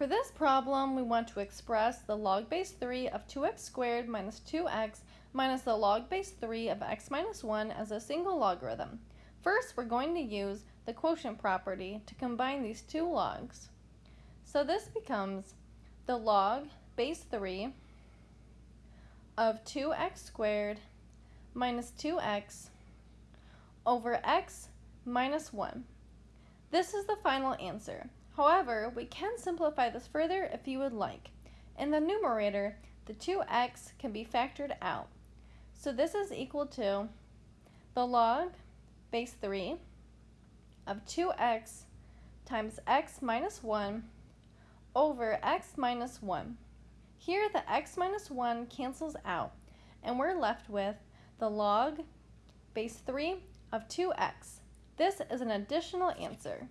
For this problem, we want to express the log base 3 of 2x squared minus 2x minus the log base 3 of x minus 1 as a single logarithm. First, we're going to use the quotient property to combine these two logs. So this becomes the log base 3 of 2x squared minus 2x over x minus 1. This is the final answer. However, we can simplify this further if you would like. In the numerator, the 2x can be factored out. So this is equal to the log base 3 of 2x times x minus 1 over x minus 1. Here the x minus 1 cancels out and we're left with the log base 3 of 2x. This is an additional answer.